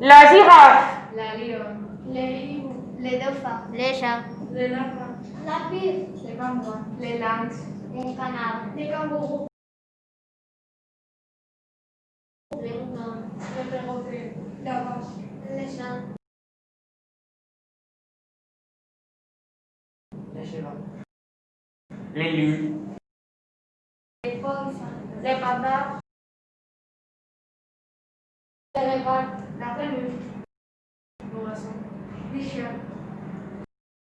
La girafe. La lionne. Les hiboux. Les dauphins. Les chats. Les lapins. La pire. Les pingouins. Les lynx. Les canards. Les kangourous. Les moutons. Les perroquets. La vache. Les chiens. Les chevaux. Les loups. Les. Les. Les. La peluche. L'oiseau. Les chiens.